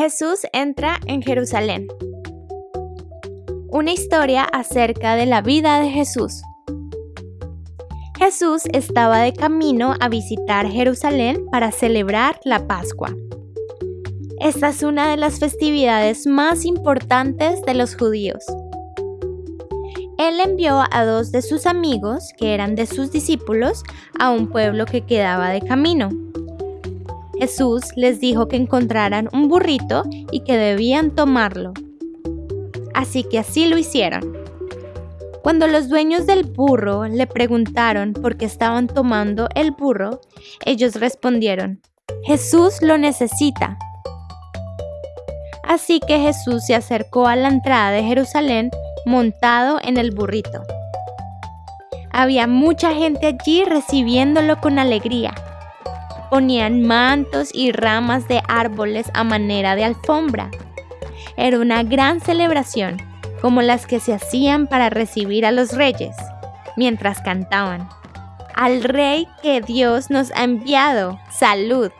Jesús entra en Jerusalén. Una historia acerca de la vida de Jesús. Jesús estaba de camino a visitar Jerusalén para celebrar la Pascua. Esta es una de las festividades más importantes de los judíos. Él envió a dos de sus amigos, que eran de sus discípulos, a un pueblo que quedaba de camino. Jesús les dijo que encontraran un burrito y que debían tomarlo. Así que así lo hicieron. Cuando los dueños del burro le preguntaron por qué estaban tomando el burro, ellos respondieron, Jesús lo necesita. Así que Jesús se acercó a la entrada de Jerusalén montado en el burrito. Había mucha gente allí recibiéndolo con alegría ponían mantos y ramas de árboles a manera de alfombra. Era una gran celebración, como las que se hacían para recibir a los reyes, mientras cantaban. Al rey que Dios nos ha enviado, salud.